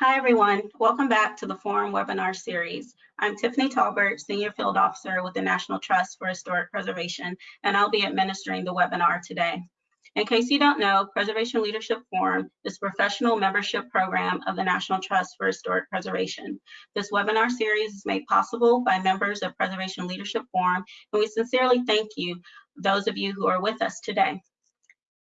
Hi, everyone. Welcome back to the Forum webinar series. I'm Tiffany Tolbert, Senior Field Officer with the National Trust for Historic Preservation, and I'll be administering the webinar today. In case you don't know, Preservation Leadership Forum is a professional membership program of the National Trust for Historic Preservation. This webinar series is made possible by members of Preservation Leadership Forum, and we sincerely thank you, those of you who are with us today.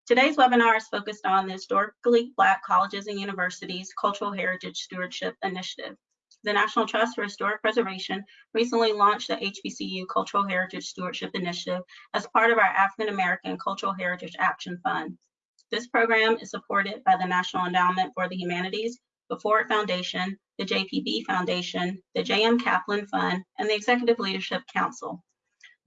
Today's webinar is focused on the Historically Black Colleges and Universities Cultural Heritage Stewardship Initiative. The National Trust for Historic Preservation recently launched the HBCU Cultural Heritage Stewardship Initiative as part of our African American Cultural Heritage Action Fund. This program is supported by the National Endowment for the Humanities, the Ford Foundation, the JPB Foundation, the J.M. Kaplan Fund, and the Executive Leadership Council.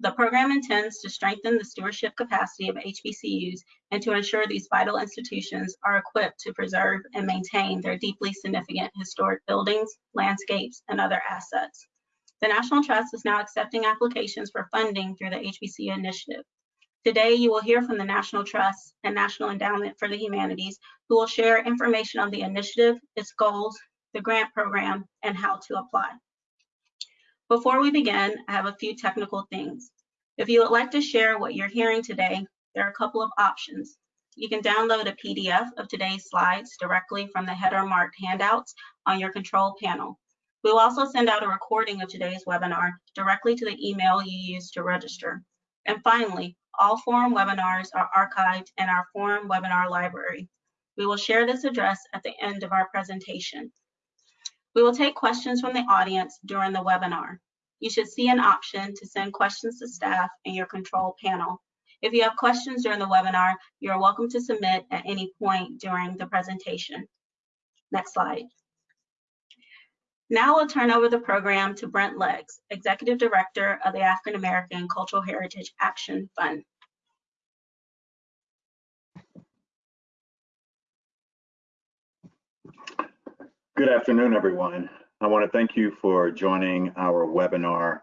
The program intends to strengthen the stewardship capacity of HBCUs and to ensure these vital institutions are equipped to preserve and maintain their deeply significant historic buildings, landscapes, and other assets. The National Trust is now accepting applications for funding through the HBCU initiative. Today, you will hear from the National Trust and National Endowment for the Humanities, who will share information on the initiative, its goals, the grant program, and how to apply. Before we begin, I have a few technical things. If you would like to share what you're hearing today, there are a couple of options. You can download a PDF of today's slides directly from the header marked handouts on your control panel. We will also send out a recording of today's webinar directly to the email you used to register. And finally, all forum webinars are archived in our forum webinar library. We will share this address at the end of our presentation. We will take questions from the audience during the webinar. You should see an option to send questions to staff in your control panel. If you have questions during the webinar, you are welcome to submit at any point during the presentation. Next slide. Now I'll turn over the program to Brent Leggs, Executive Director of the African American Cultural Heritage Action Fund. Good afternoon, everyone. I want to thank you for joining our webinar,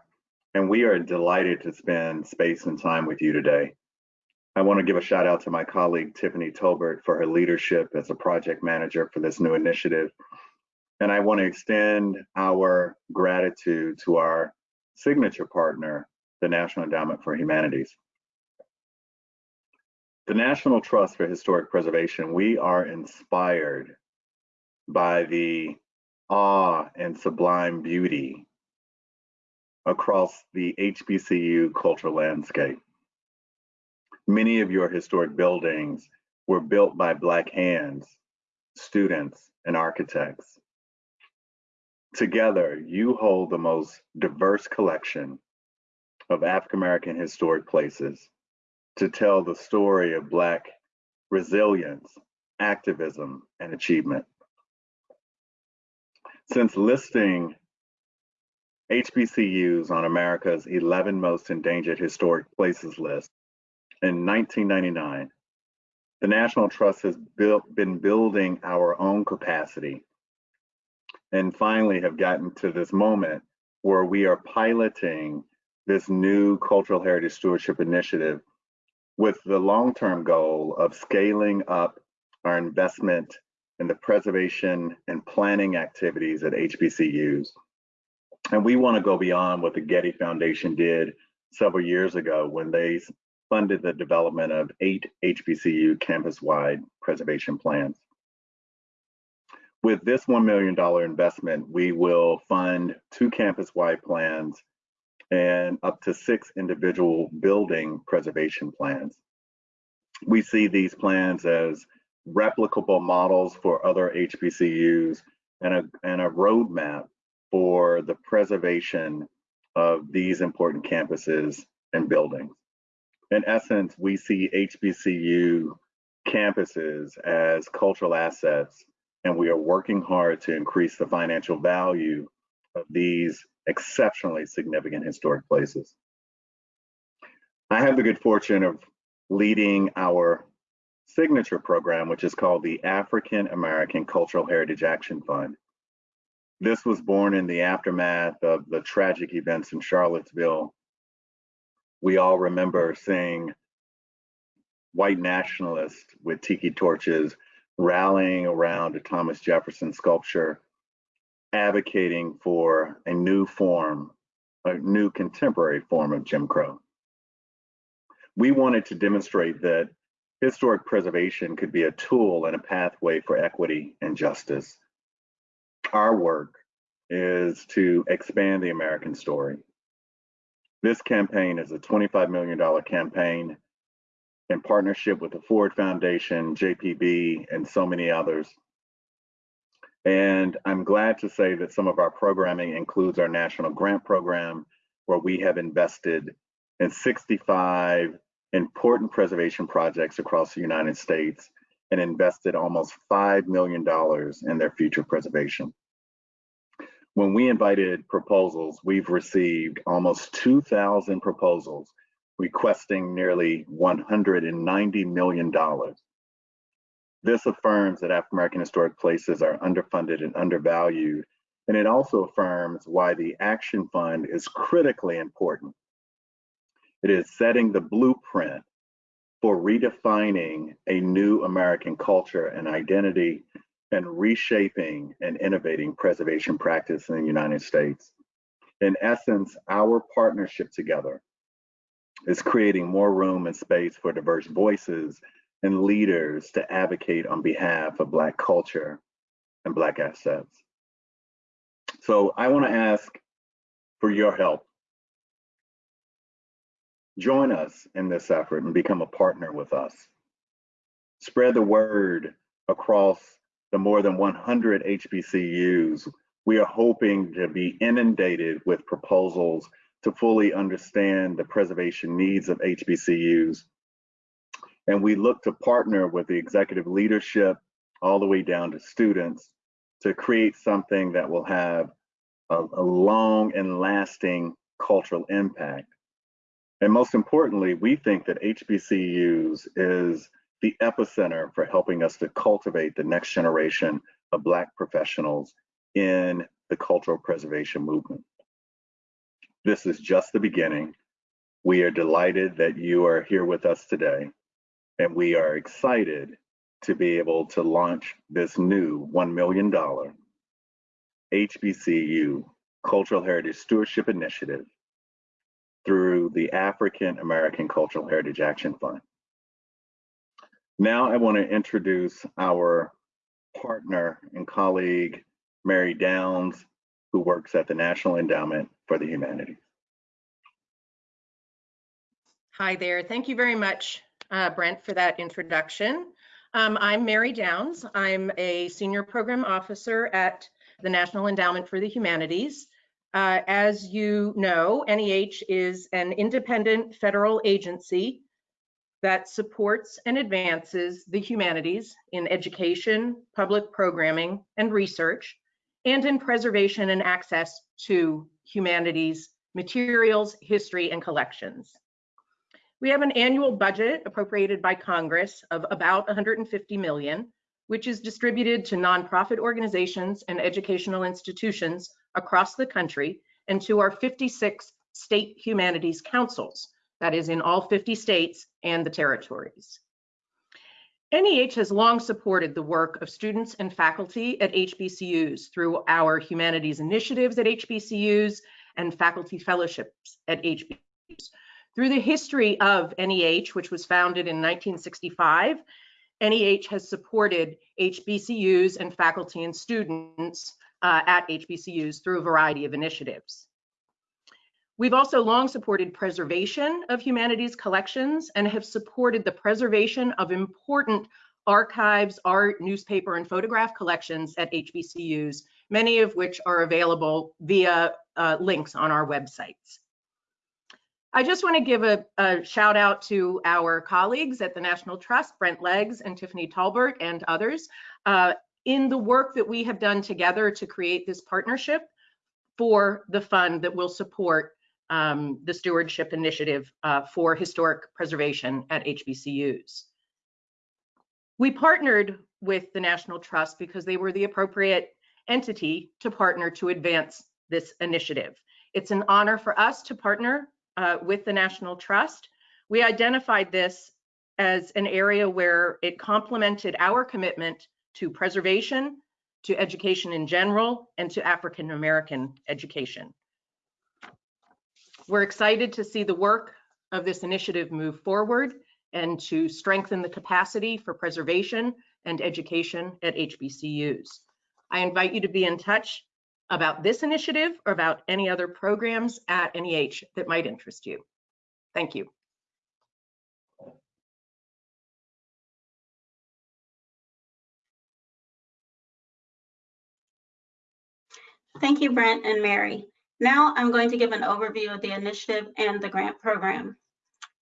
and we are delighted to spend space and time with you today. I want to give a shout out to my colleague, Tiffany Tolbert, for her leadership as a project manager for this new initiative. And I want to extend our gratitude to our signature partner, the National Endowment for Humanities. The National Trust for Historic Preservation, we are inspired by the awe and sublime beauty across the HBCU cultural landscape. Many of your historic buildings were built by Black hands, students, and architects. Together, you hold the most diverse collection of African American historic places to tell the story of Black resilience, activism, and achievement. Since listing HBCUs on America's 11 most endangered historic places list in 1999, the National Trust has built, been building our own capacity and finally have gotten to this moment where we are piloting this new cultural heritage stewardship initiative with the long-term goal of scaling up our investment in the preservation and planning activities at HBCUs. And we want to go beyond what the Getty Foundation did several years ago when they funded the development of eight HBCU campus-wide preservation plans. With this $1 million investment, we will fund two campus-wide plans and up to six individual building preservation plans. We see these plans as replicable models for other HBCUs and a, and a roadmap for the preservation of these important campuses and buildings. In essence, we see HBCU campuses as cultural assets, and we are working hard to increase the financial value of these exceptionally significant historic places. I have the good fortune of leading our signature program, which is called the African American Cultural Heritage Action Fund. This was born in the aftermath of the tragic events in Charlottesville. We all remember seeing white nationalists with tiki torches rallying around a Thomas Jefferson sculpture advocating for a new form, a new contemporary form of Jim Crow. We wanted to demonstrate that historic preservation could be a tool and a pathway for equity and justice. Our work is to expand the American story. This campaign is a $25 million campaign in partnership with the Ford Foundation, JPB, and so many others. And I'm glad to say that some of our programming includes our national grant program, where we have invested in 65 important preservation projects across the United States and invested almost $5 million in their future preservation. When we invited proposals, we've received almost 2,000 proposals requesting nearly $190 million. This affirms that African American historic places are underfunded and undervalued, and it also affirms why the Action Fund is critically important. It is setting the blueprint for redefining a new American culture and identity and reshaping and innovating preservation practice in the United States. In essence, our partnership together is creating more room and space for diverse voices and leaders to advocate on behalf of Black culture and Black assets. So I want to ask for your help. Join us in this effort and become a partner with us. Spread the word across the more than 100 HBCUs, we are hoping to be inundated with proposals to fully understand the preservation needs of HBCUs. And we look to partner with the executive leadership all the way down to students to create something that will have a, a long and lasting cultural impact. And most importantly, we think that HBCUs is the epicenter for helping us to cultivate the next generation of Black professionals in the cultural preservation movement. This is just the beginning. We are delighted that you are here with us today, and we are excited to be able to launch this new $1 million HBCU Cultural Heritage Stewardship Initiative through the African American Cultural Heritage Action Fund. Now I want to introduce our partner and colleague, Mary Downs, who works at the National Endowment for the Humanities. Hi there. Thank you very much, uh, Brent, for that introduction. Um, I'm Mary Downs. I'm a senior program officer at the National Endowment for the Humanities. Uh, as you know, NEH is an independent federal agency that supports and advances the humanities in education, public programming, and research, and in preservation and access to humanities materials, history, and collections. We have an annual budget appropriated by Congress of about 150 million, which is distributed to nonprofit organizations and educational institutions across the country and to our 56 state humanities councils, that is in all 50 states and the territories. NEH has long supported the work of students and faculty at HBCUs through our humanities initiatives at HBCUs and faculty fellowships at HBCUs. Through the history of NEH, which was founded in 1965, NEH has supported HBCUs and faculty and students uh, at HBCUs through a variety of initiatives. We've also long supported preservation of humanities collections and have supported the preservation of important archives, art, newspaper, and photograph collections at HBCUs, many of which are available via uh, links on our websites. I just want to give a, a, shout out to our colleagues at the National Trust, Brent Leggs and Tiffany Tolbert and others, uh, in the work that we have done together to create this partnership for the fund that will support um, the stewardship initiative uh, for historic preservation at HBCUs. We partnered with the National Trust because they were the appropriate entity to partner to advance this initiative. It's an honor for us to partner uh, with the National Trust. We identified this as an area where it complemented our commitment to preservation, to education in general and to African American education. We're excited to see the work of this initiative move forward and to strengthen the capacity for preservation and education at HBCUs. I invite you to be in touch about this initiative or about any other programs at NEH that might interest you. Thank you. Thank you, Brent and Mary. Now I'm going to give an overview of the initiative and the grant program.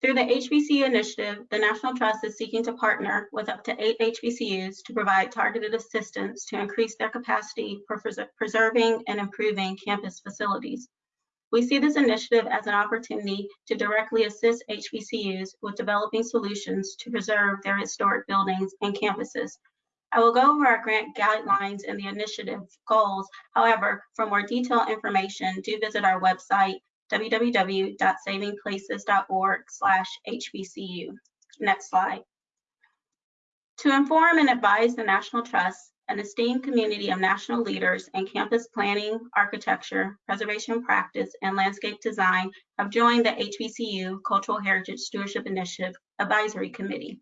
Through the HBCU initiative, the National Trust is seeking to partner with up to eight HBCUs to provide targeted assistance to increase their capacity for preserving and improving campus facilities. We see this initiative as an opportunity to directly assist HBCUs with developing solutions to preserve their historic buildings and campuses I will go over our grant guidelines and the initiative goals. However, for more detailed information, do visit our website, www.savingplaces.org HBCU. Next slide. To inform and advise the National Trust, an esteemed community of national leaders in campus planning, architecture, preservation practice, and landscape design have joined the HBCU Cultural Heritage Stewardship Initiative Advisory Committee.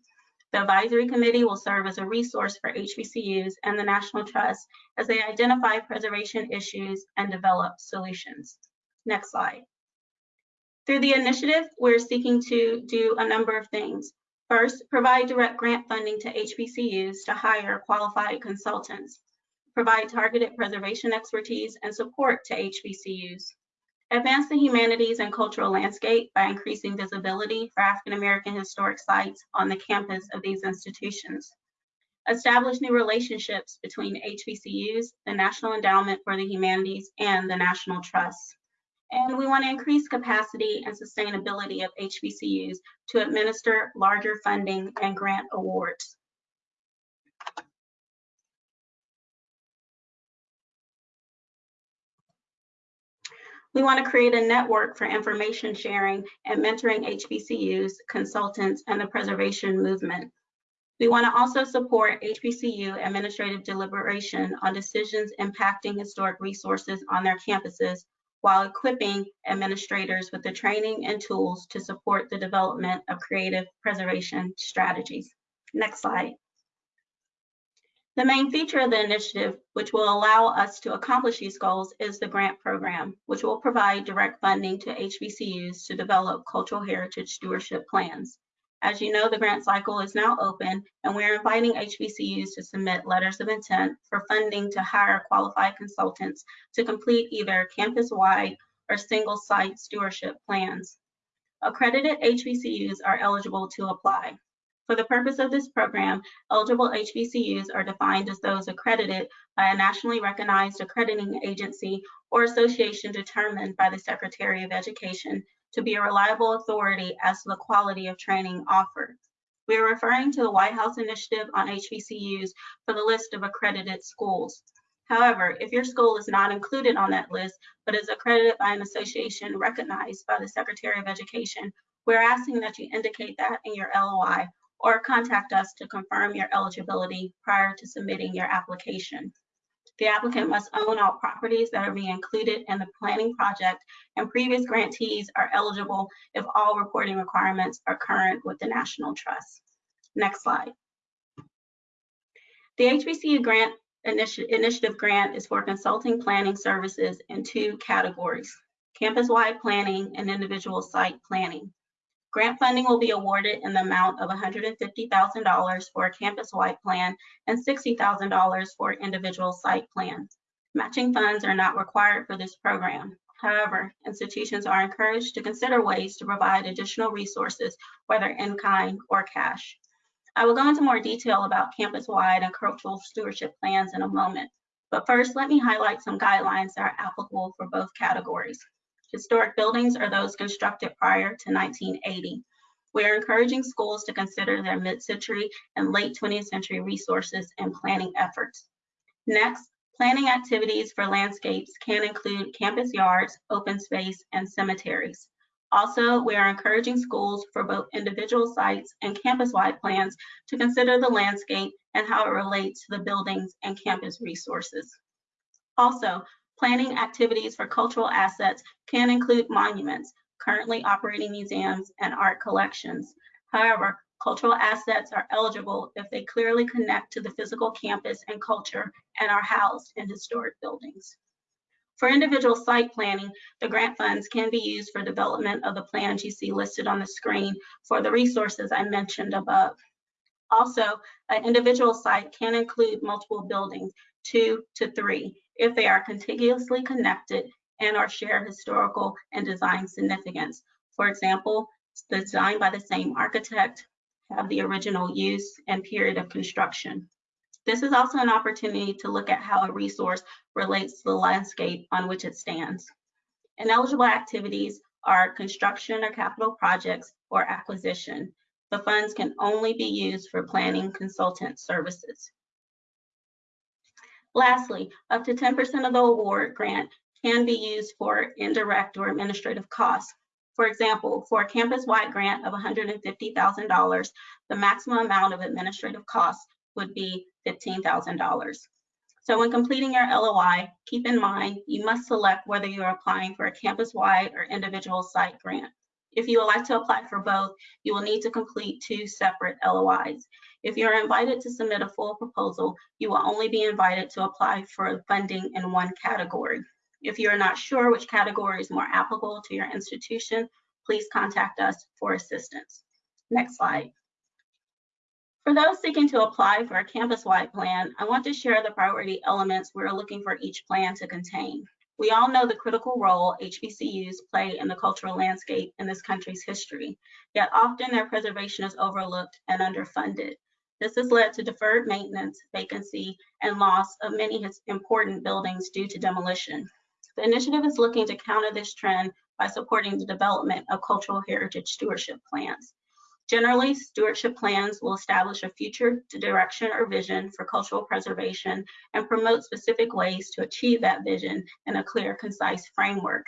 The advisory committee will serve as a resource for HBCUs and the National Trust as they identify preservation issues and develop solutions. Next slide. Through the initiative, we're seeking to do a number of things. First, provide direct grant funding to HBCUs to hire qualified consultants. Provide targeted preservation expertise and support to HBCUs. Advance the humanities and cultural landscape by increasing visibility for African American historic sites on the campus of these institutions. Establish new relationships between HBCUs, the National Endowment for the Humanities, and the National Trust. And we want to increase capacity and sustainability of HBCUs to administer larger funding and grant awards. We want to create a network for information sharing and mentoring HBCUs, consultants, and the preservation movement. We want to also support HBCU administrative deliberation on decisions impacting historic resources on their campuses while equipping administrators with the training and tools to support the development of creative preservation strategies. Next slide. The main feature of the initiative, which will allow us to accomplish these goals, is the grant program, which will provide direct funding to HBCUs to develop cultural heritage stewardship plans. As you know, the grant cycle is now open, and we're inviting HBCUs to submit letters of intent for funding to hire qualified consultants to complete either campus-wide or single-site stewardship plans. Accredited HBCUs are eligible to apply. For the purpose of this program, eligible HBCUs are defined as those accredited by a nationally recognized accrediting agency or association determined by the Secretary of Education to be a reliable authority as to the quality of training offered. We are referring to the White House Initiative on HBCUs for the list of accredited schools. However, if your school is not included on that list, but is accredited by an association recognized by the Secretary of Education, we're asking that you indicate that in your LOI or contact us to confirm your eligibility prior to submitting your application. The applicant must own all properties that are being included in the planning project and previous grantees are eligible if all reporting requirements are current with the National Trust. Next slide. The HBCU grant initi initiative grant is for consulting planning services in two categories, campus-wide planning and individual site planning. Grant funding will be awarded in the amount of $150,000 for a campus-wide plan and $60,000 for individual site plans. Matching funds are not required for this program. However, institutions are encouraged to consider ways to provide additional resources, whether in kind or cash. I will go into more detail about campus-wide and cultural stewardship plans in a moment. But first, let me highlight some guidelines that are applicable for both categories. Historic buildings are those constructed prior to 1980. We are encouraging schools to consider their mid-century and late 20th century resources and planning efforts. Next, planning activities for landscapes can include campus yards, open space, and cemeteries. Also, we are encouraging schools for both individual sites and campus-wide plans to consider the landscape and how it relates to the buildings and campus resources. Also, planning activities for cultural assets can include monuments, currently operating museums, and art collections. However, cultural assets are eligible if they clearly connect to the physical campus and culture and are housed in historic buildings. For individual site planning, the grant funds can be used for development of the plans you see listed on the screen for the resources I mentioned above. Also, an individual site can include multiple buildings, two to three, if they are contiguously connected and or share historical and design significance. For example, designed by the same architect, have the original use and period of construction. This is also an opportunity to look at how a resource relates to the landscape on which it stands. Ineligible activities are construction or capital projects or acquisition. The funds can only be used for planning consultant services. Lastly, up to 10% of the award grant can be used for indirect or administrative costs. For example, for a campus-wide grant of $150,000, the maximum amount of administrative costs would be $15,000. So when completing your LOI, keep in mind you must select whether you are applying for a campus-wide or individual site grant. If you would like to apply for both, you will need to complete two separate LOIs. If you are invited to submit a full proposal, you will only be invited to apply for funding in one category. If you are not sure which category is more applicable to your institution, please contact us for assistance. Next slide. For those seeking to apply for a campus-wide plan, I want to share the priority elements we're looking for each plan to contain. We all know the critical role HBCUs play in the cultural landscape in this country's history, yet often their preservation is overlooked and underfunded. This has led to deferred maintenance, vacancy, and loss of many important buildings due to demolition. The initiative is looking to counter this trend by supporting the development of cultural heritage stewardship plans. Generally, stewardship plans will establish a future direction or vision for cultural preservation and promote specific ways to achieve that vision in a clear, concise framework.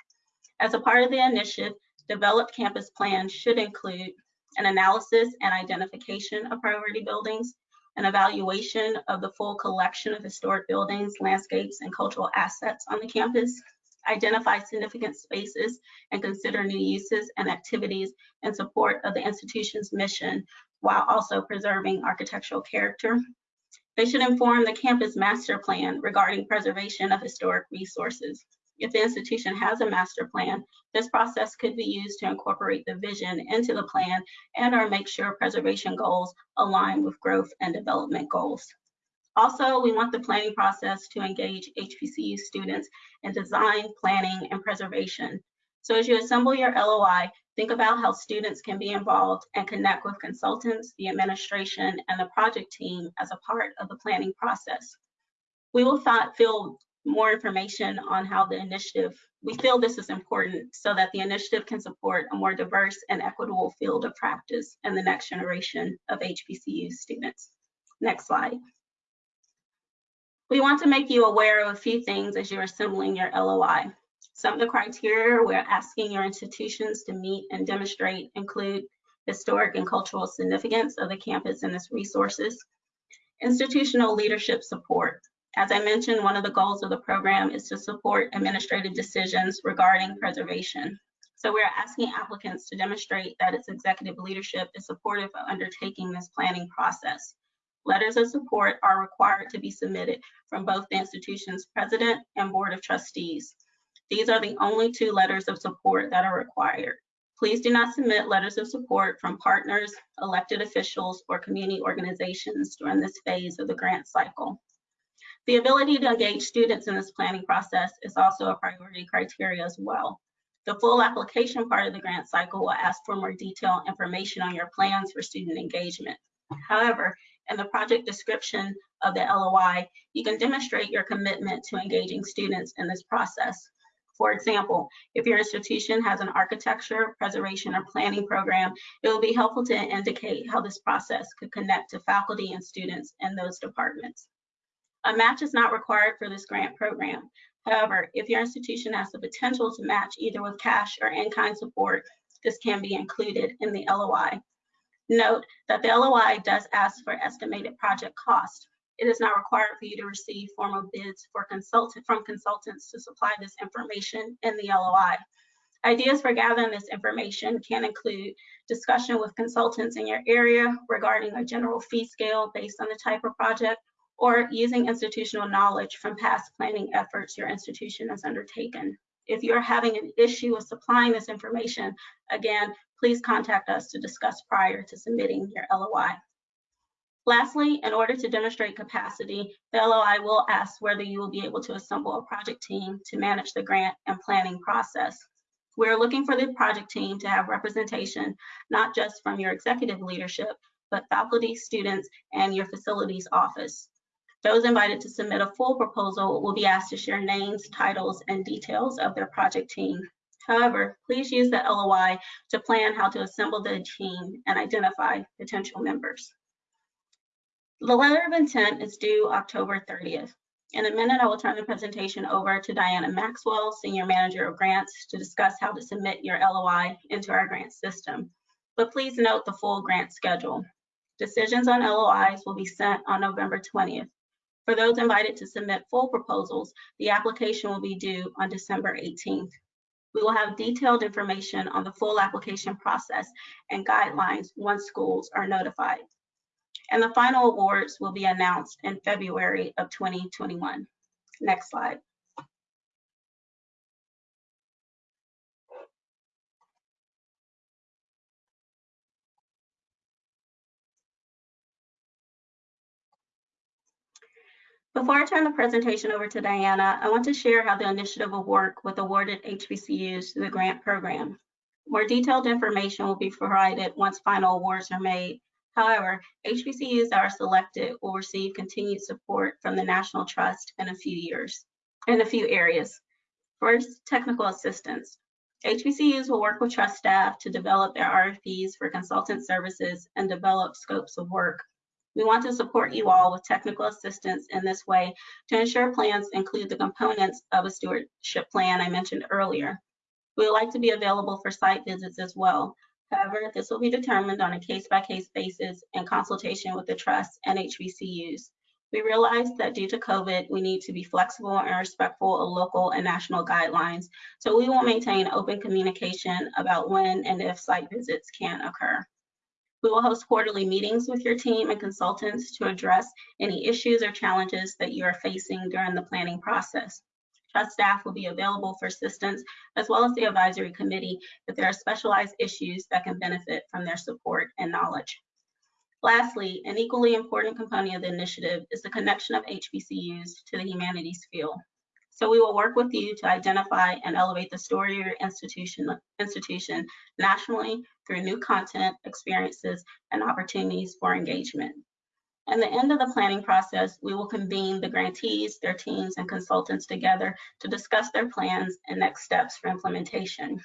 As a part of the initiative, developed campus plans should include an analysis and identification of priority buildings, an evaluation of the full collection of historic buildings, landscapes, and cultural assets on the campus, identify significant spaces and consider new uses and activities in support of the institution's mission while also preserving architectural character. They should inform the campus master plan regarding preservation of historic resources. If the institution has a master plan, this process could be used to incorporate the vision into the plan and or make sure preservation goals align with growth and development goals. Also, we want the planning process to engage HBCU students in design, planning, and preservation. So as you assemble your LOI, think about how students can be involved and connect with consultants, the administration, and the project team as a part of the planning process. We will feel more information on how the initiative, we feel this is important so that the initiative can support a more diverse and equitable field of practice and the next generation of HBCU students. Next slide. We want to make you aware of a few things as you're assembling your LOI. Some of the criteria we're asking your institutions to meet and demonstrate include historic and cultural significance of the campus and its resources, institutional leadership support. As I mentioned, one of the goals of the program is to support administrative decisions regarding preservation. So we're asking applicants to demonstrate that its executive leadership is supportive of undertaking this planning process. Letters of support are required to be submitted from both the institution's president and board of trustees. These are the only two letters of support that are required. Please do not submit letters of support from partners, elected officials, or community organizations during this phase of the grant cycle. The ability to engage students in this planning process is also a priority criteria as well. The full application part of the grant cycle will ask for more detailed information on your plans for student engagement. However, in the project description of the LOI, you can demonstrate your commitment to engaging students in this process. For example, if your institution has an architecture, preservation, or planning program, it will be helpful to indicate how this process could connect to faculty and students in those departments. A match is not required for this grant program. However, if your institution has the potential to match either with cash or in-kind support, this can be included in the LOI. Note that the LOI does ask for estimated project cost. It is not required for you to receive formal bids for consultant from consultants to supply this information in the LOI. Ideas for gathering this information can include discussion with consultants in your area regarding a general fee scale based on the type of project or using institutional knowledge from past planning efforts your institution has undertaken. If you're having an issue with supplying this information, again, please contact us to discuss prior to submitting your LOI. Lastly, in order to demonstrate capacity, the LOI will ask whether you will be able to assemble a project team to manage the grant and planning process. We're looking for the project team to have representation, not just from your executive leadership, but faculty, students, and your facilities office. Those invited to submit a full proposal will be asked to share names, titles, and details of their project team. However, please use the LOI to plan how to assemble the team and identify potential members. The letter of intent is due October 30th. In a minute, I will turn the presentation over to Diana Maxwell, Senior Manager of Grants, to discuss how to submit your LOI into our grant system. But please note the full grant schedule. Decisions on LOIs will be sent on November 20th. For those invited to submit full proposals, the application will be due on December 18th. We will have detailed information on the full application process and guidelines once schools are notified. And the final awards will be announced in February of 2021. Next slide. Before I turn the presentation over to Diana, I want to share how the initiative will work with awarded HBCUs through the grant program. More detailed information will be provided once final awards are made. However, HBCUs that are selected will receive continued support from the National Trust in a few years, in a few areas. First, technical assistance. HBCUs will work with trust staff to develop their RFPs for consultant services and develop scopes of work we want to support you all with technical assistance in this way to ensure plans include the components of a stewardship plan I mentioned earlier. We would like to be available for site visits as well. However, this will be determined on a case-by-case -case basis in consultation with the trust and HBCUs. We realize that due to COVID, we need to be flexible and respectful of local and national guidelines. So we will maintain open communication about when and if site visits can occur. We will host quarterly meetings with your team and consultants to address any issues or challenges that you are facing during the planning process. Trust staff will be available for assistance as well as the advisory committee if there are specialized issues that can benefit from their support and knowledge. Lastly, an equally important component of the initiative is the connection of HBCUs to the humanities field. So we will work with you to identify and elevate the story of your institution, institution nationally through new content, experiences, and opportunities for engagement. At the end of the planning process, we will convene the grantees, their teams, and consultants together to discuss their plans and next steps for implementation.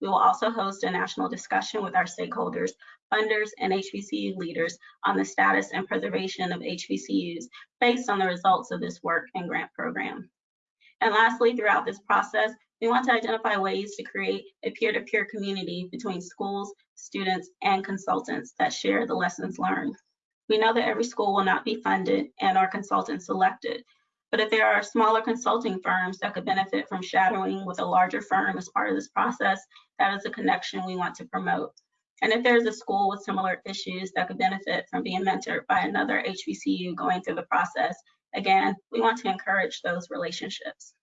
We will also host a national discussion with our stakeholders, funders, and HBCU leaders on the status and preservation of HBCUs based on the results of this work and grant program. And lastly, throughout this process, we want to identify ways to create a peer-to-peer -peer community between schools, students, and consultants that share the lessons learned. We know that every school will not be funded and our consultants selected, but if there are smaller consulting firms that could benefit from shadowing with a larger firm as part of this process, that is a connection we want to promote. And if there's a school with similar issues that could benefit from being mentored by another HBCU going through the process, Again, we want to encourage those relationships.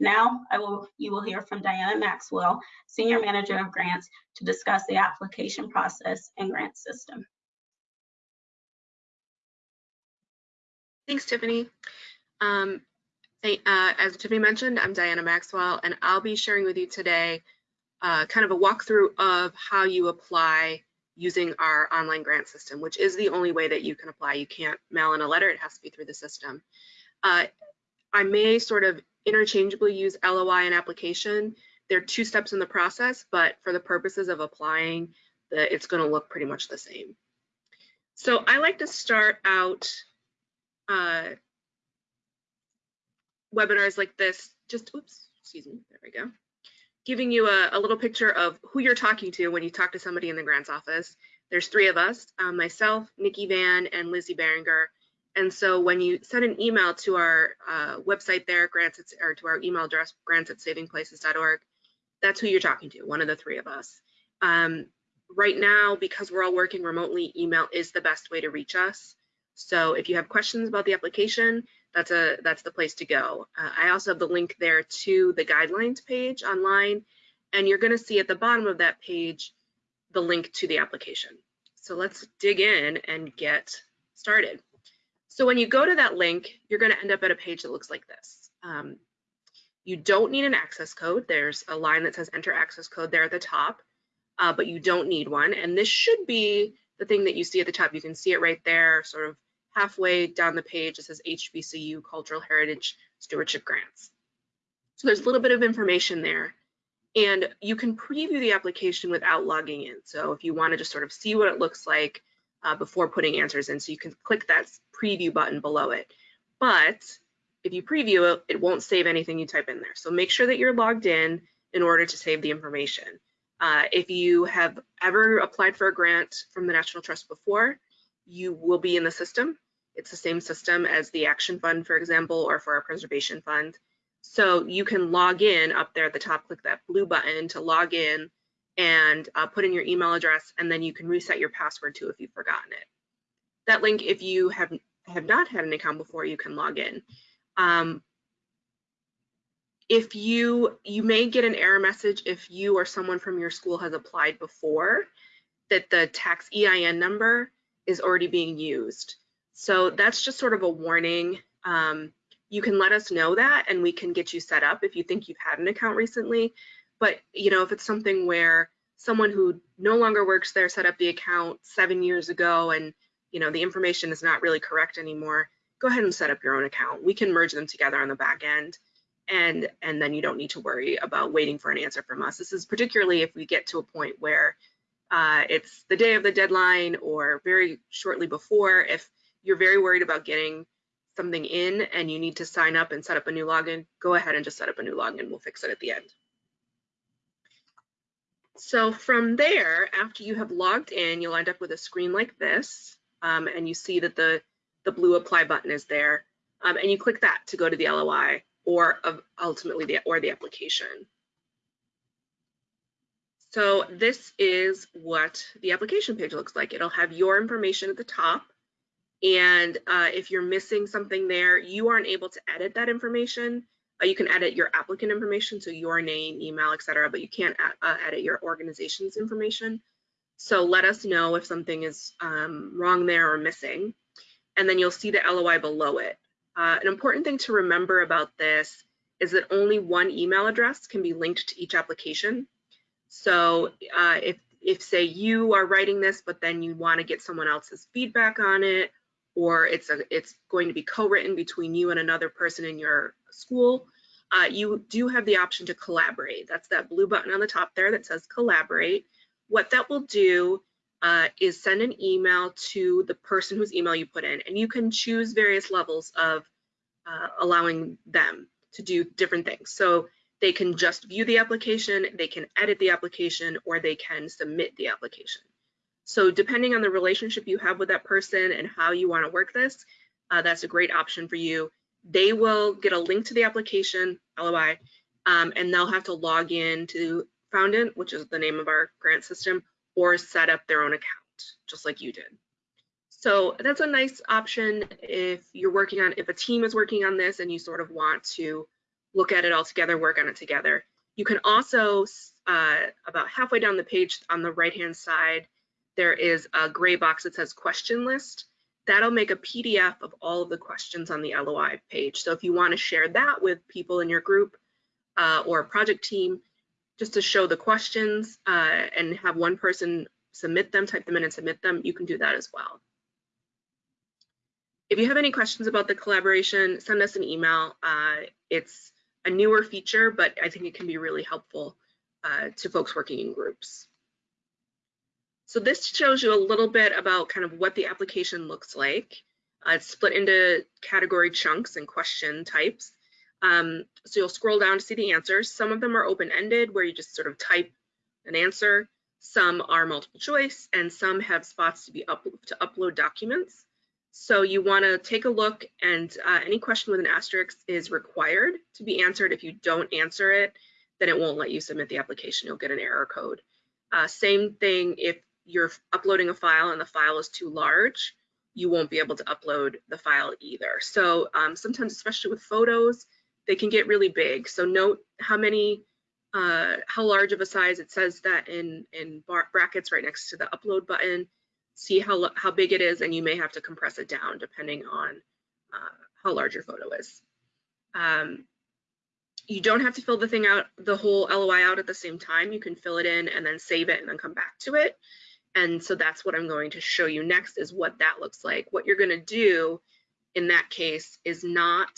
Now, I will, you will hear from Diana Maxwell, Senior Manager of Grants, to discuss the application process and grant system. Thanks, Tiffany. Um, uh, as Tiffany mentioned, I'm Diana Maxwell, and I'll be sharing with you today uh, kind of a walkthrough of how you apply using our online grant system, which is the only way that you can apply. You can't mail in a letter, it has to be through the system. Uh, I may sort of interchangeably use LOI and application. There are two steps in the process, but for the purposes of applying, the, it's gonna look pretty much the same. So I like to start out uh, webinars like this, just, oops, excuse me, there we go. Giving you a, a little picture of who you're talking to when you talk to somebody in the grants office. There's three of us, um, myself, Nikki Van, and Lizzie Berenger. And so when you send an email to our uh, website there, grants at, or to our email address, grants at savingplaces.org, that's who you're talking to, one of the three of us. Um, right now, because we're all working remotely, email is the best way to reach us. So if you have questions about the application, that's a that's the place to go. Uh, I also have the link there to the guidelines page online, and you're going to see at the bottom of that page the link to the application. So let's dig in and get started. So when you go to that link, you're going to end up at a page that looks like this. Um, you don't need an access code. There's a line that says enter access code there at the top, uh, but you don't need one. And this should be the thing that you see at the top. You can see it right there, sort of halfway down the page. It says HBCU Cultural Heritage Stewardship Grants. So there's a little bit of information there. And you can preview the application without logging in. So if you want to just sort of see what it looks like uh, before putting answers in, so you can click that preview button below it. But if you preview it, it won't save anything you type in there. So make sure that you're logged in in order to save the information. Uh, if you have ever applied for a grant from the National Trust before, you will be in the system. It's the same system as the Action Fund, for example, or for a preservation fund. So you can log in up there at the top, click that blue button to log in and uh, put in your email address, and then you can reset your password too if you've forgotten it. That link, if you have, have not had an account before, you can log in. Um, if you, you may get an error message if you or someone from your school has applied before that the tax EIN number is already being used. So that's just sort of a warning. Um, you can let us know that and we can get you set up if you think you've had an account recently. But you know, if it's something where someone who no longer works there set up the account seven years ago and you know the information is not really correct anymore, go ahead and set up your own account. We can merge them together on the back end and and then you don't need to worry about waiting for an answer from us. This is particularly if we get to a point where uh, it's the day of the deadline or very shortly before. If you're very worried about getting something in and you need to sign up and set up a new login, go ahead and just set up a new login. We'll fix it at the end. So from there, after you have logged in, you'll end up with a screen like this, um, and you see that the, the blue apply button is there, um, and you click that to go to the LOI or ultimately the, or the application. So this is what the application page looks like. It'll have your information at the top. And uh, if you're missing something there, you aren't able to edit that information. Uh, you can edit your applicant information, so your name, email, etc., but you can't uh, edit your organization's information. So let us know if something is um, wrong there or missing. And then you'll see the LOI below it. Uh, an important thing to remember about this is that only one email address can be linked to each application. So uh, if, if say you are writing this, but then you want to get someone else's feedback on it, or it's a, it's going to be co-written between you and another person in your school, uh, you do have the option to collaborate. That's that blue button on the top there that says collaborate. What that will do uh, is send an email to the person whose email you put in, and you can choose various levels of uh, allowing them to do different things. So they can just view the application, they can edit the application, or they can submit the application. So depending on the relationship you have with that person and how you want to work this, uh, that's a great option for you. They will get a link to the application, LOI, um, and they'll have to log in to Foundant, which is the name of our grant system, or set up their own account, just like you did. So that's a nice option if you're working on, if a team is working on this and you sort of want to look at it all together, work on it together. You can also, uh, about halfway down the page on the right-hand side, there is a gray box that says question list. That'll make a PDF of all of the questions on the LOI page. So if you want to share that with people in your group uh, or project team, just to show the questions uh, and have one person submit them, type them in and submit them, you can do that as well. If you have any questions about the collaboration, send us an email. Uh, it's a newer feature, but I think it can be really helpful uh, to folks working in groups. So this shows you a little bit about kind of what the application looks like. Uh, it's split into category chunks and question types. Um, so you'll scroll down to see the answers. Some of them are open-ended where you just sort of type an answer. Some are multiple choice and some have spots to be up to upload documents. So you want to take a look and uh, any question with an asterisk is required to be answered. If you don't answer it, then it won't let you submit the application. You'll get an error code. Uh, same thing if you're uploading a file and the file is too large, you won't be able to upload the file either. So um, sometimes, especially with photos, they can get really big. So note how many, uh, how large of a size it says that in, in brackets right next to the upload button. See how, how big it is and you may have to compress it down depending on uh, how large your photo is. Um, you don't have to fill the thing out, the whole LOI out at the same time. You can fill it in and then save it and then come back to it. And so that's what I'm going to show you next is what that looks like. What you're going to do in that case is not,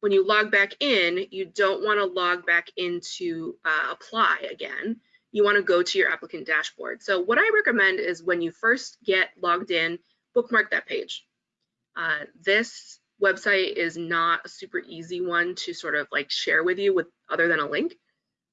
when you log back in, you don't want to log back into uh, apply again. You want to go to your applicant dashboard. So what I recommend is when you first get logged in, bookmark that page. Uh, this website is not a super easy one to sort of like share with you with other than a link.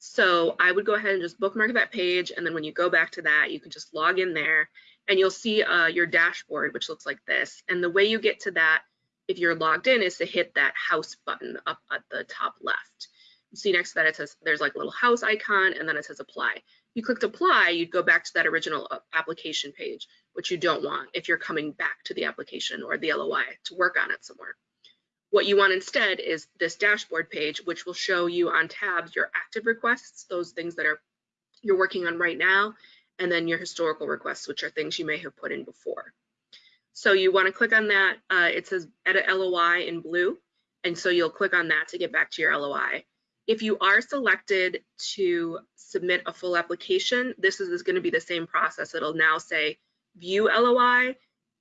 So I would go ahead and just bookmark that page. And then when you go back to that, you can just log in there and you'll see uh, your dashboard, which looks like this. And the way you get to that, if you're logged in, is to hit that house button up at the top left. You see next to that, it says there's like a little house icon and then it says apply. You clicked apply, you'd go back to that original uh, application page, which you don't want if you're coming back to the application or the LOI to work on it somewhere. What you want instead is this dashboard page, which will show you on tabs your active requests, those things that are you're working on right now, and then your historical requests, which are things you may have put in before. So you want to click on that. Uh, it says edit LOI in blue. And so you'll click on that to get back to your LOI. If you are selected to submit a full application, this is, is going to be the same process. It'll now say view LOI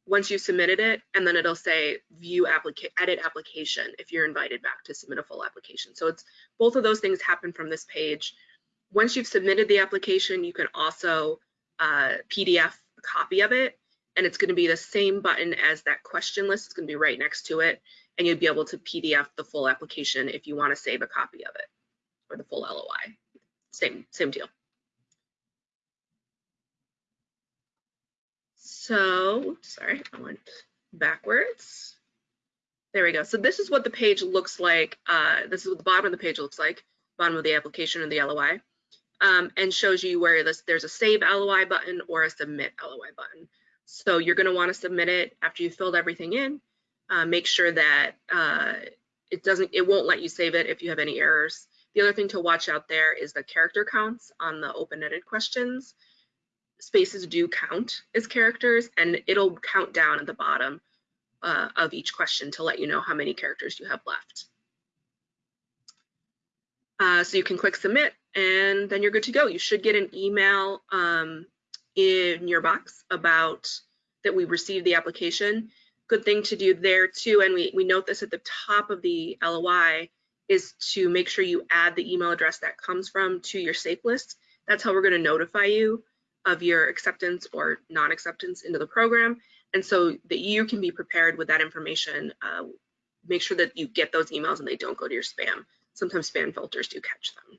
once you've submitted it, and then it'll say view applica edit application if you're invited back to submit a full application. So it's both of those things happen from this page. Once you've submitted the application, you can also uh, PDF a copy of it, and it's going to be the same button as that question list. It's going to be right next to it, and you'll be able to PDF the full application if you want to save a copy of it or the full LOI. Same, same deal. So, sorry, I went backwards. There we go. So this is what the page looks like. Uh, this is what the bottom of the page looks like, bottom of the application and the LOI, um, and shows you where this, there's a save LOI button or a submit LOI button. So you're going to want to submit it after you've filled everything in. Uh, make sure that uh, it doesn't, it won't let you save it if you have any errors. The other thing to watch out there is the character counts on the open-ended questions. Spaces do count as characters and it'll count down at the bottom uh, of each question to let you know how many characters you have left. Uh, so you can click submit and then you're good to go. You should get an email um, in your box about that we received the application. Good thing to do there too, and we, we note this at the top of the LOI, is to make sure you add the email address that comes from to your SAFE list. That's how we're going to notify you of your acceptance or non-acceptance into the program. And so that you can be prepared with that information. Uh, make sure that you get those emails and they don't go to your spam. Sometimes spam filters do catch them.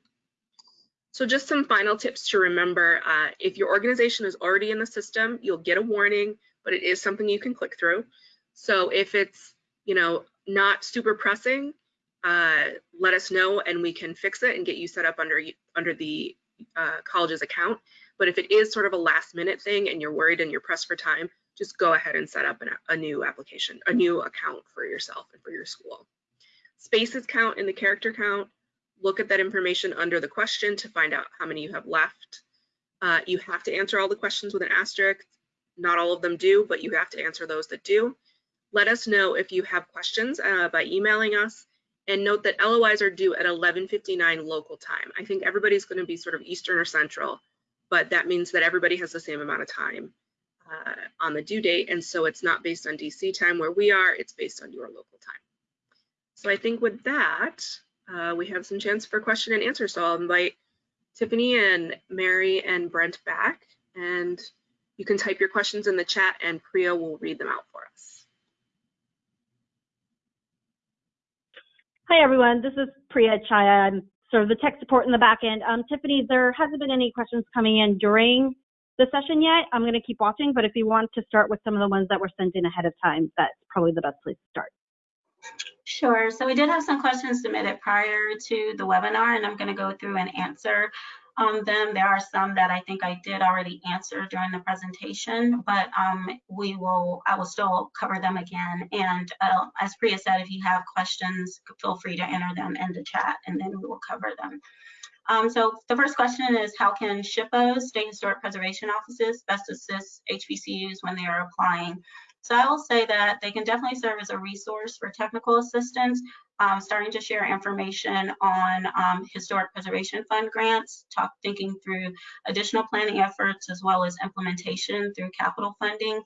So just some final tips to remember. Uh, if your organization is already in the system, you'll get a warning, but it is something you can click through. So if it's, you know, not super pressing, uh, let us know and we can fix it and get you set up under under the uh, college's account. But if it is sort of a last minute thing and you're worried and you're pressed for time, just go ahead and set up an, a new application, a new account for yourself and for your school. Spaces count in the character count. Look at that information under the question to find out how many you have left. Uh, you have to answer all the questions with an asterisk. Not all of them do, but you have to answer those that do. Let us know if you have questions uh, by emailing us and note that LOIs are due at 11.59 local time. I think everybody's going to be sort of Eastern or Central, but that means that everybody has the same amount of time uh, on the due date. And so it's not based on DC time where we are, it's based on your local time. So I think with that, uh, we have some chance for question and answer. So I'll invite Tiffany and Mary and Brent back and you can type your questions in the chat and Priya will read them out for us. Hi, everyone. This is Priya Chaya. I'm sort of the tech support in the back end. Um, Tiffany, there hasn't been any questions coming in during the session yet. I'm going to keep watching, but if you want to start with some of the ones that were sent in ahead of time, that's probably the best place to start. Sure. So we did have some questions submitted prior to the webinar, and I'm going to go through and answer um, them. There are some that I think I did already answer during the presentation, but um, we will, I will still cover them again. And uh, as Priya said, if you have questions, feel free to enter them in the chat, and then we will cover them. Um, so the first question is how can SHPOs, State Historic Preservation Offices, best assist HBCUs when they are applying? So I will say that they can definitely serve as a resource for technical assistance, um, starting to share information on um, historic preservation fund grants, talk, thinking through additional planning efforts as well as implementation through capital funding,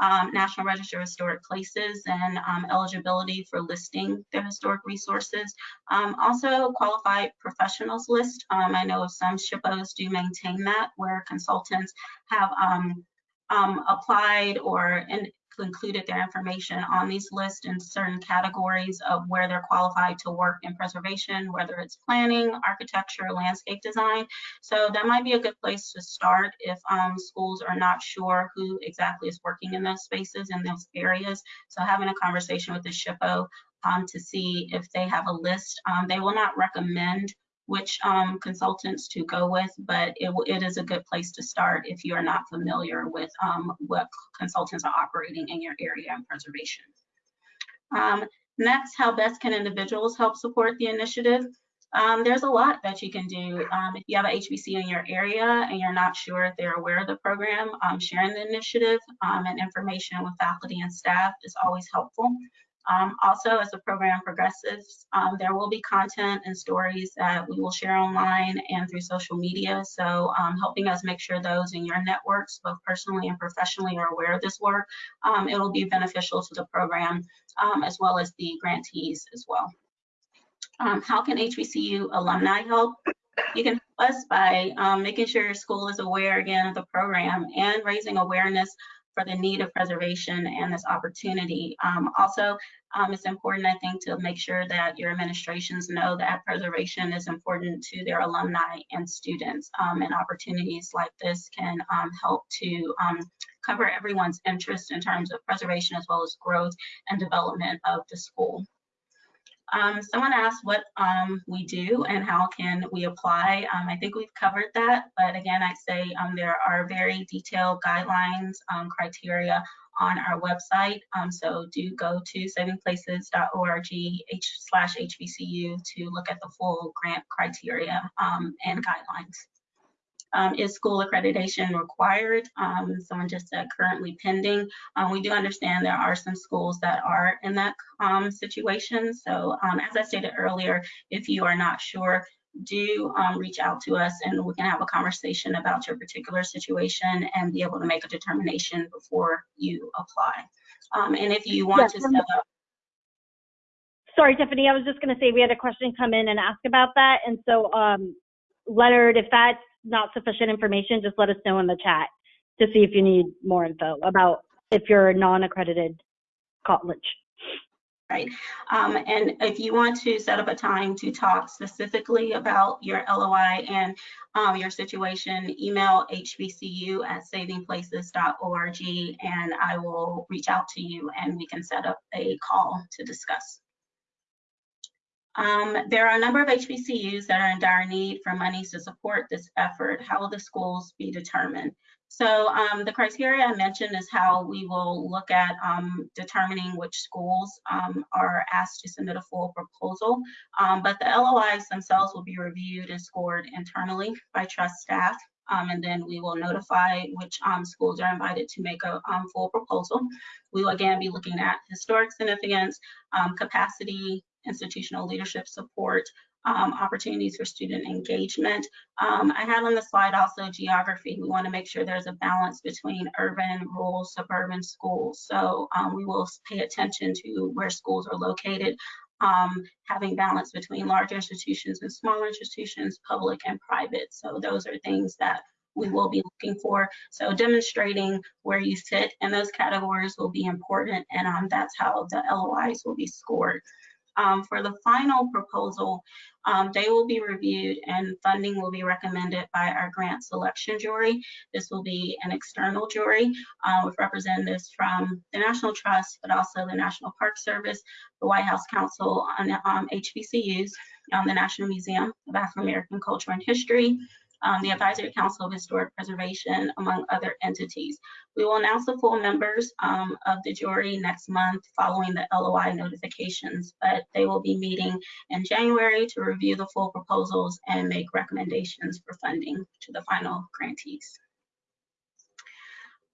um, National Register of Historic Places and um, eligibility for listing their historic resources. Um, also, qualified professionals list. Um, I know some SHPOs do maintain that where consultants have um, um, applied or in, included their information on these lists in certain categories of where they're qualified to work in preservation, whether it's planning, architecture, landscape design. So that might be a good place to start if um, schools are not sure who exactly is working in those spaces in those areas. So having a conversation with the SHPO um, to see if they have a list. Um, they will not recommend which um, consultants to go with, but it, it is a good place to start if you are not familiar with um, what consultants are operating in your area in preservation. Um, next, how best can individuals help support the initiative? Um, there's a lot that you can do. Um, if you have an HBC in your area and you're not sure if they're aware of the program, um, sharing the initiative and information with faculty and staff is always helpful. Um, also, as the program progresses, um, there will be content and stories that we will share online and through social media. So um, helping us make sure those in your networks, both personally and professionally, are aware of this work. Um, it will be beneficial to the program um, as well as the grantees as well. Um, how can HBCU alumni help? You can help us by making sure your school is aware again of the program and raising awareness for the need of preservation and this opportunity. Um, also, um, it's important, I think, to make sure that your administrations know that preservation is important to their alumni and students. Um, and opportunities like this can um, help to um, cover everyone's interest in terms of preservation as well as growth and development of the school. Um, someone asked what um, we do and how can we apply. Um, I think we've covered that, but again, I'd say um, there are very detailed guidelines, um, criteria on our website. Um, so do go to savingplaces.org slash HBCU to look at the full grant criteria and guidelines. Um, is school accreditation required? Um, someone just said currently pending. Um, we do understand there are some schools that are in that um, situation. So um, as I stated earlier, if you are not sure, do um, reach out to us and we can have a conversation about your particular situation and be able to make a determination before you apply. and if you want yes, to set up Sorry, Tiffany, I was just going to say we had a question come in and ask about that. And so, um, Leonard, if that's not sufficient information, just let us know in the chat to see if you need more info about if you're a non-accredited college. Right. Um, and if you want to set up a time to talk specifically about your LOI and um, your situation, email hbcu at savingplaces.org and I will reach out to you and we can set up a call to discuss. Um, there are a number of HBCUs that are in dire need for monies to support this effort. How will the schools be determined? So um, the criteria I mentioned is how we will look at um, determining which schools um, are asked to submit a full proposal. Um, but the LOIs themselves will be reviewed and scored internally by trust staff. Um, and then we will notify which um, schools are invited to make a um, full proposal. We will again be looking at historic significance, um, capacity, institutional leadership support, um, opportunities for student engagement. Um, I had on the slide also geography. We want to make sure there's a balance between urban, rural, suburban schools. So um, we will pay attention to where schools are located, um, having balance between large institutions and smaller institutions, public and private. So those are things that we will be looking for. So demonstrating where you sit in those categories will be important and um, that's how the LOIs will be scored. Um, for the final proposal, um, they will be reviewed and funding will be recommended by our grant selection jury. This will be an external jury uh, with representatives from the National Trust, but also the National Park Service, the White House Council on um, HBCUs, um, the National Museum of African American Culture and History, um, the Advisory Council of Historic Preservation, among other entities. We will announce the full members um, of the jury next month following the LOI notifications, but they will be meeting in January to review the full proposals and make recommendations for funding to the final grantees.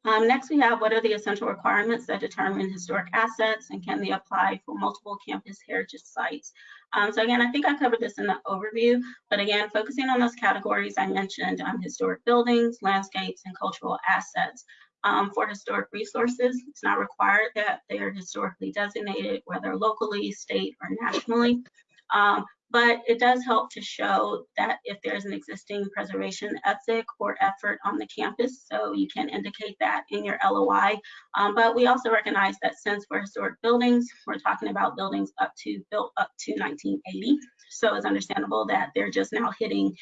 Um, next, we have what are the essential requirements that determine historic assets and can they apply for multiple campus heritage sites? Um, so again, I think I covered this in the overview, but again, focusing on those categories I mentioned, um, historic buildings, landscapes, and cultural assets. Um, for historic resources, it's not required that they are historically designated, whether locally, state, or nationally. But it does help to show that if there's an existing preservation ethic or effort on the campus, so you can indicate that in your LOI. Um, but we also recognize that since we're historic buildings, we're talking about buildings up to built up to 1980. So it's understandable that they're just now hitting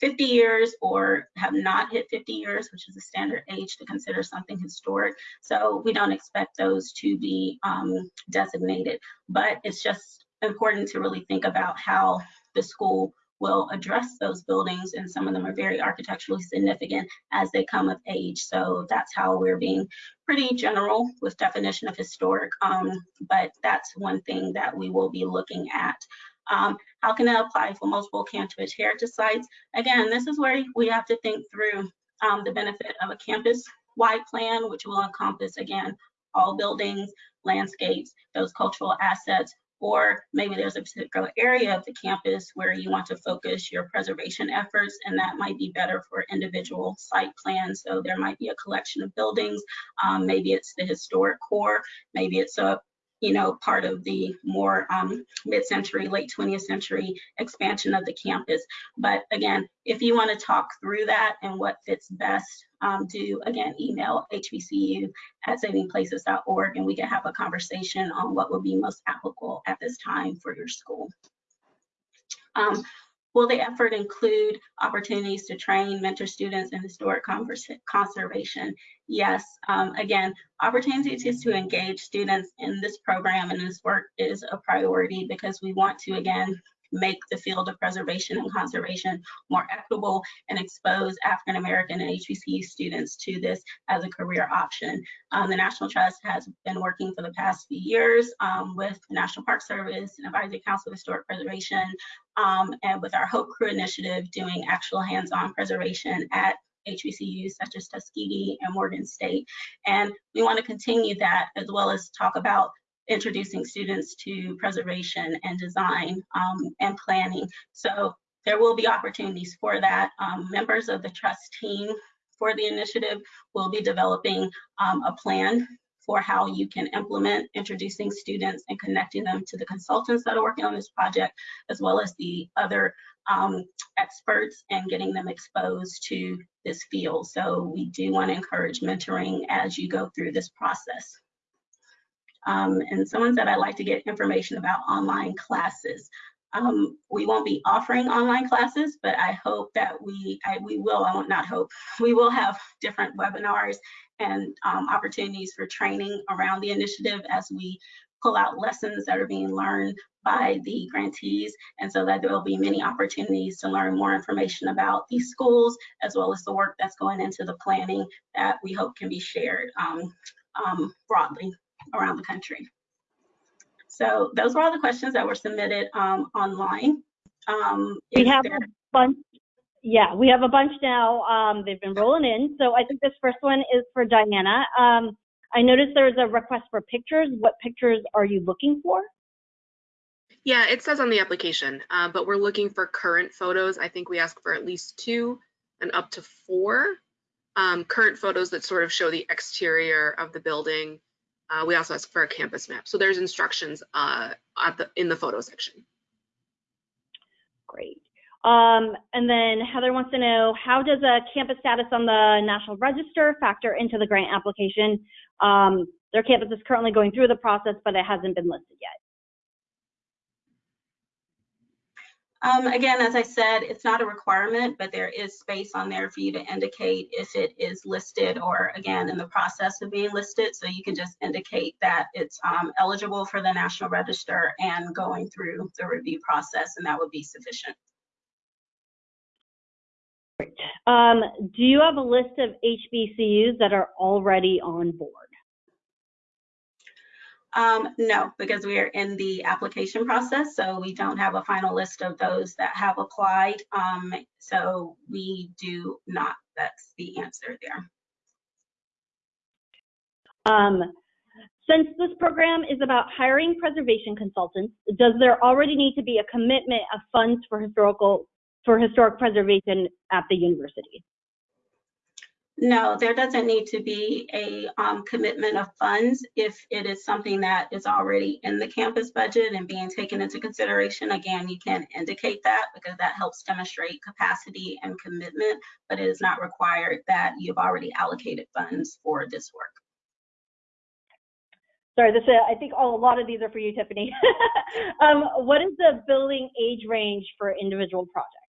50 years or have not hit 50 years, which is a standard age to consider something historic. So we don't expect those to be um, designated, but it's just important to really think about how the school will address those buildings and some of them are very architecturally significant as they come of age. So that's how we're being pretty general with definition of historic, um, but that's one thing that we will be looking at. Um, how can it apply for multiple campus heritage sites? Again, this is where we have to think through um, the benefit of a campus-wide plan, which will encompass, again, all buildings, landscapes, those cultural assets, or maybe there's a particular area of the campus where you want to focus your preservation efforts and that might be better for individual site plans. So there might be a collection of buildings, um, maybe it's the historic core, maybe it's a you know, part of the more um, mid-century, late 20th century expansion of the campus. But again, if you want to talk through that and what fits best, um, do again email hbcu at savingplaces.org and we can have a conversation on what would be most applicable at this time for your school. Um, Will the effort include opportunities to train, mentor students in historic conservation? Yes. Um, again, opportunities to engage students in this program and this work is a priority because we want to, again, make the field of preservation and conservation more equitable and expose African American and HBCU students to this as a career option. Um, the National Trust has been working for the past few years um, with the National Park Service and Advisory Council of Historic Preservation um, and with our Hope Crew initiative doing actual hands-on preservation at HBCUs such as Tuskegee and Morgan State. And we want to continue that as well as talk about introducing students to preservation and design um, and planning. So there will be opportunities for that. Um, members of the trust team for the initiative will be developing um, a plan for how you can implement introducing students and connecting them to the consultants that are working on this project, as well as the other um, experts and getting them exposed to this field. So we do want to encourage mentoring as you go through this process. Um, and someone said I'd like to get information about online classes. Um, we won't be offering online classes, but I hope that we, I, we will, I won't not hope, we will have different webinars and um, opportunities for training around the initiative as we pull out lessons that are being learned by the grantees and so that there will be many opportunities to learn more information about these schools as well as the work that's going into the planning that we hope can be shared um, um, broadly around the country. So those were all the questions that were submitted um, online. Um, we have there... a bunch. Yeah, we have a bunch now. Um, they've been rolling in. So I think this first one is for Diana. Um, I noticed there was a request for pictures. What pictures are you looking for? Yeah, it says on the application, uh, but we're looking for current photos. I think we ask for at least two and up to four um, current photos that sort of show the exterior of the building, uh, we also ask for a campus map. So there's instructions uh, the in the photo section. Great. Um, and then Heather wants to know, how does a campus status on the National Register factor into the grant application? Um, their campus is currently going through the process, but it hasn't been listed yet. Um, again, as I said, it's not a requirement, but there is space on there for you to indicate if it is listed or again, in the process of being listed. So you can just indicate that it's um, eligible for the National Register and going through the review process, and that would be sufficient. Um, do you have a list of HBCUs that are already on board? Um, no, because we are in the application process, so we don't have a final list of those that have applied. Um, so we do not, that's the answer there. Um, since this program is about hiring preservation consultants, does there already need to be a commitment of funds for historical for historic preservation at the university? No, there doesn't need to be a um, commitment of funds if it is something that is already in the campus budget and being taken into consideration. Again, you can indicate that because that helps demonstrate capacity and commitment, but it is not required that you've already allocated funds for this work. Sorry, this, uh, I think a lot of these are for you, Tiffany. um, what is the building age range for individual projects?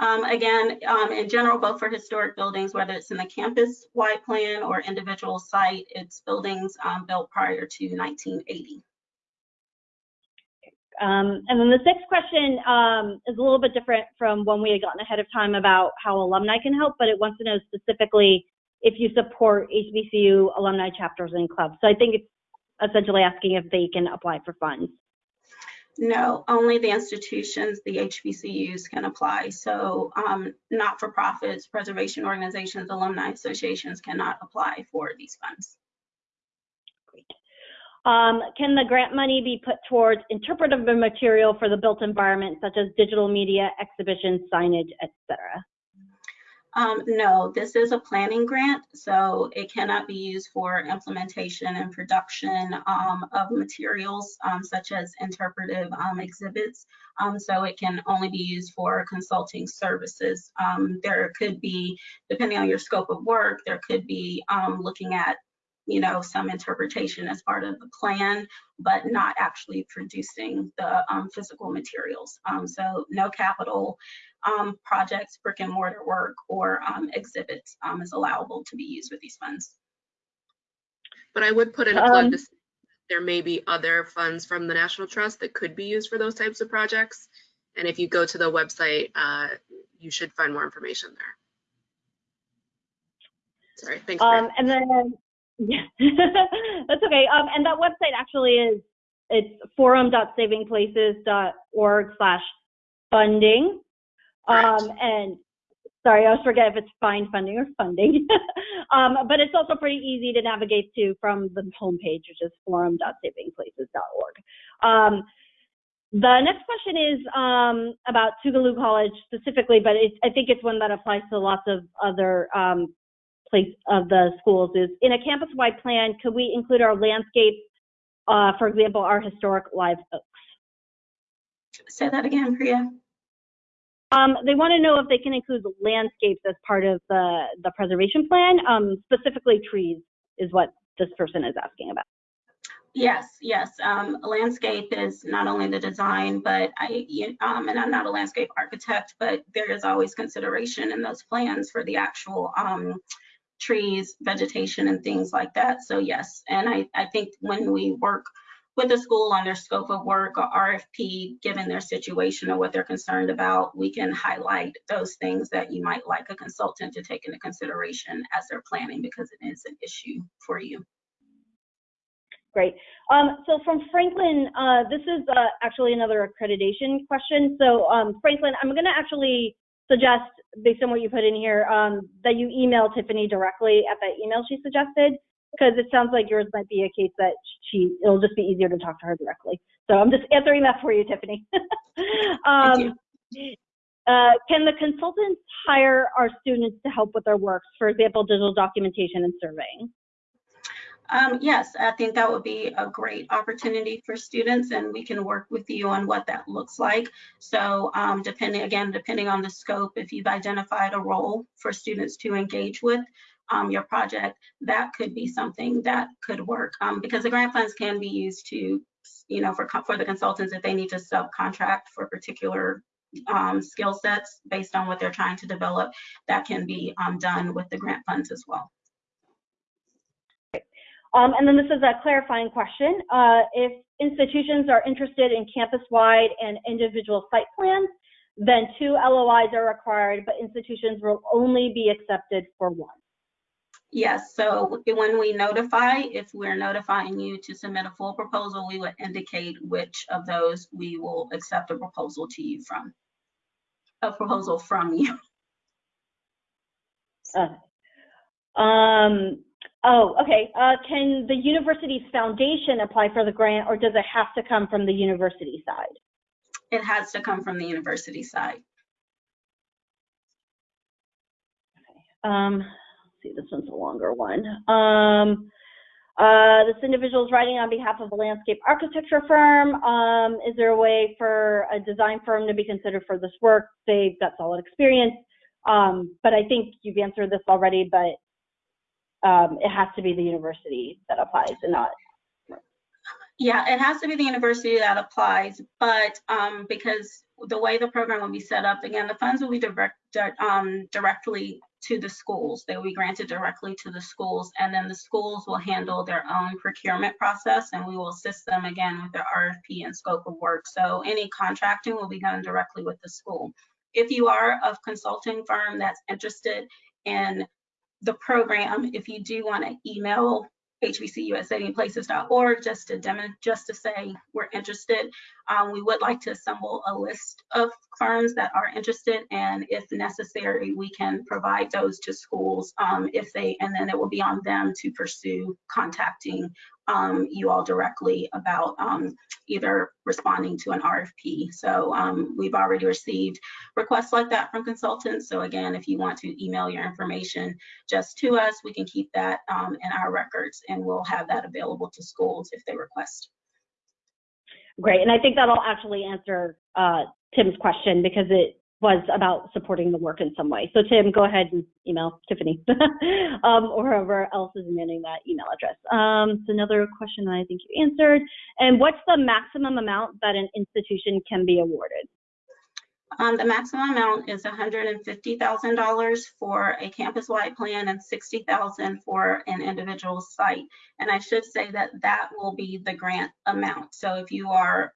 Um, again, um, in general, both for historic buildings, whether it's in the campus-wide plan or individual site, it's buildings um, built prior to 1980. Um, and then the sixth question um, is a little bit different from when we had gotten ahead of time about how alumni can help, but it wants to know specifically if you support HBCU alumni chapters and clubs. So I think it's essentially asking if they can apply for funds. No, only the institutions, the HBCUs can apply. So um, not-for-profits, preservation organizations, alumni associations cannot apply for these funds. Um, can the grant money be put towards interpretive material for the built environment, such as digital media, exhibitions, signage, etc.? Um, no, this is a planning grant, so it cannot be used for implementation and production um, of materials um, such as interpretive um, exhibits. Um, so it can only be used for consulting services. Um, there could be, depending on your scope of work, there could be looking at you know, some interpretation as part of the plan, but not actually producing the um, physical materials. Um, so no capital um, projects, brick and mortar work, or um, exhibits um, is allowable to be used with these funds. But I would put in a plug Um, to say there may be other funds from the National Trust that could be used for those types of projects. And if you go to the website, uh, you should find more information there. Sorry, thanks. Mary. Um, and then, yeah, that's okay. Um, and that website actually is, it's forum.savingplaces.org slash funding. Um, and sorry, I always forget if it's find funding or funding. um, but it's also pretty easy to navigate to from the homepage, which is forum.savingplaces.org. Um, the next question is um, about Tougaloo College specifically, but it's, I think it's one that applies to lots of other um, place of the schools. Is in a campus-wide plan, could we include our landscape, uh, for example, our historic live oaks? Say that again, Priya. Um, they want to know if they can include landscapes as part of the, the preservation plan, um, specifically trees is what this person is asking about. Yes, yes. Um, landscape is not only the design, but I, um, and I'm not a landscape architect, but there is always consideration in those plans for the actual, um, trees, vegetation and things like that. So yes, and I, I think when we work with the school on their scope of work or RFP, given their situation or what they're concerned about, we can highlight those things that you might like a consultant to take into consideration as they're planning because it is an issue for you. Great. Um, so from Franklin, uh, this is uh, actually another accreditation question. So um, Franklin, I'm going to actually suggest, based on what you put in here, um, that you email Tiffany directly at that email she suggested, because it sounds like yours might be a case that she, it'll just be easier to talk to her directly. So I'm just answering that for you, Tiffany. um, uh, can the consultants hire our students to help with their works, for example, digital documentation and surveying? Um, yes, I think that would be a great opportunity for students and we can work with you on what that looks like. So um, depending, again, depending on the scope, if you've identified a role for students to engage with um, your project, that could be something that could work um, because the grant funds can be used to you know, for, for the consultants, if they need to subcontract for particular um, skill sets based on what they're trying to develop, that can be um, done with the grant funds as well. Um, and then this is a clarifying question. Uh, if institutions are interested in campus-wide and individual site plans, then two LOIs are required, but institutions will only be accepted for one. Yes, so when we notify, if we're notifying you to submit a full proposal, we would indicate which of those we will accept a proposal to you from. A proposal from you. Uh, um, oh, okay. Uh, can the university's foundation apply for the grant, or does it have to come from the university side? It has to come from the university side. Um, let's see, this one's a longer one. Um, uh, this individual is writing on behalf of a landscape architecture firm. Um, is there a way for a design firm to be considered for this work? They've got solid experience. Um, but I think you've answered this already, but um, it has to be the university that applies and not. Yeah, it has to be the university that applies, but um, because the way the program will be set up, again, the funds will be direct, um, directly to the schools. They will be granted directly to the schools, and then the schools will handle their own procurement process, and we will assist them again with their RFP and scope of work. So any contracting will be done directly with the school. If you are a consulting firm that's interested in the program, if you do want to email hbcusaplaces.org just to demo, just to say we're interested. Um, we would like to assemble a list of firms that are interested, and if necessary, we can provide those to schools um, if they, and then it will be on them to pursue contacting um, you all directly about um, either responding to an RFP. So um, we've already received requests like that from consultants. So again, if you want to email your information just to us, we can keep that um, in our records and we'll have that available to schools if they request. Great, and I think that'll actually answer uh, Tim's question because it was about supporting the work in some way. So Tim, go ahead and email Tiffany um, or whoever else is manning that email address. Um, so another question that I think you answered. And what's the maximum amount that an institution can be awarded? Um, the maximum amount is $150,000 for a campus-wide plan and 60,000 for an individual site. And I should say that that will be the grant amount. So if you are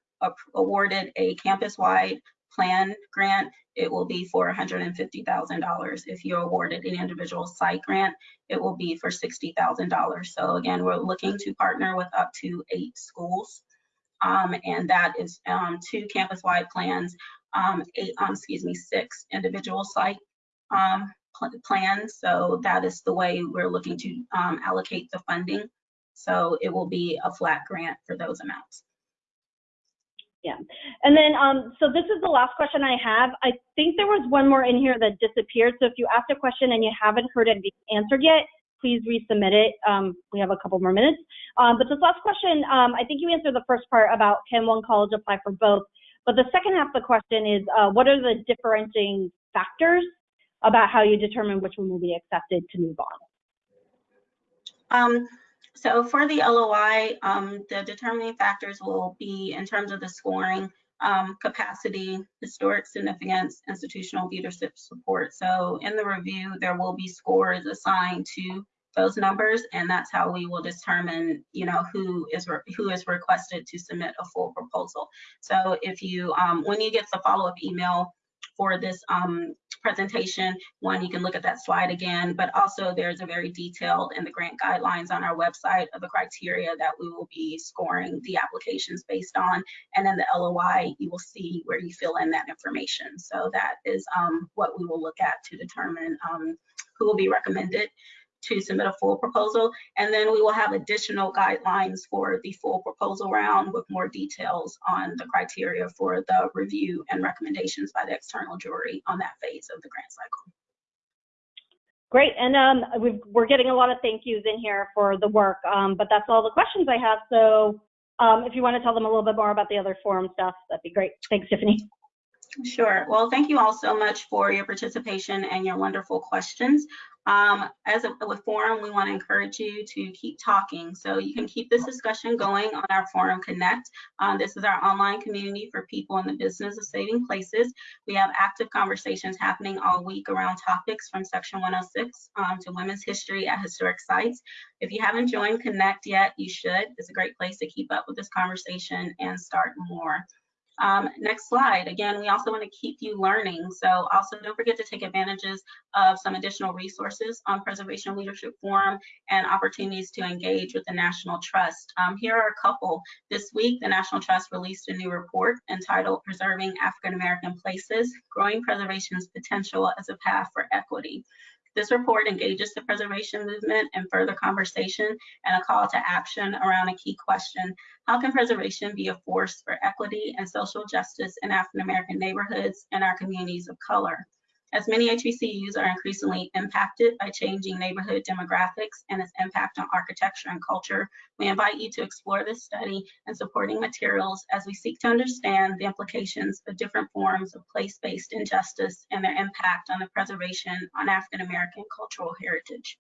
awarded a campus-wide plan grant, it will be for $150,000. If you're awarded an individual site grant, it will be for $60,000. So again, we're looking to partner with up to eight schools. Um, and that is um, two campus-wide plans um, eight, um, excuse me, six individual site um, pl- plans. So that is the way we're looking to um, allocate the funding. So it will be a flat grant for those amounts. Yeah, and then, um, so this is the last question I have. I think there was one more in here that disappeared. So if you asked a question and you haven't heard it answered yet, please resubmit it. Um, we have a couple more minutes. Um, but this last question, um, I think you answered the first part about can one college apply for both? But the second half of the question is, uh, what are the differentiating factors about how you determine which one will be accepted to move on? Um, so for the LOI, um, the determining factors will be in terms of the scoring, um, capacity, historic significance, institutional leadership support. So in the review, there will be scores assigned to those numbers, and that's how we will determine, you know, who is who is requested to submit a full proposal. So if you, um, when you get the follow-up email for this um, presentation, one, you can look at that slide again, but also there's a very detailed in the grant guidelines on our website of the criteria that we will be scoring the applications based on. And then the LOI, you will see where you fill in that information. So that is um, what we will look at to determine um, who will be recommended to submit a full proposal. And then we will have additional guidelines for the full proposal round with more details on the criteria for the review and recommendations by the external jury on that phase of the grant cycle. Great, and um, we've, we're getting a lot of thank yous in here for the work, um, but that's all the questions I have. So um, if you want to tell them a little bit more about the other forum stuff, that'd be great. Thanks, Tiffany. Sure. Well, thank you all so much for your participation and your wonderful questions. Um, as a, with forum, we want to encourage you to keep talking. So you can keep this discussion going on our Forum Connect. Um, this is our online community for people in the business of saving places. We have active conversations happening all week around topics from Section 106 um, to women's history at historic sites. If you haven't joined Connect yet, you should. It's a great place to keep up with this conversation and start more. Um, next slide. Again, we also want to keep you learning. So also don't forget to take advantages of some additional resources on Preservation Leadership Forum and opportunities to engage with the National Trust. Um, here are a couple. This week, the National Trust released a new report entitled Preserving African American Places, Growing Preservation's Potential as a Path for Equity. This report engages the preservation movement in further conversation and a call to action around a key question. How can preservation be a force for equity and social justice in African American neighborhoods and our communities of color? As many HBCUs are increasingly impacted by changing neighborhood demographics and its impact on architecture and culture, we invite you to explore this study and supporting materials as we seek to understand the implications of different forms of place-based injustice and their impact on the preservation on African American cultural heritage.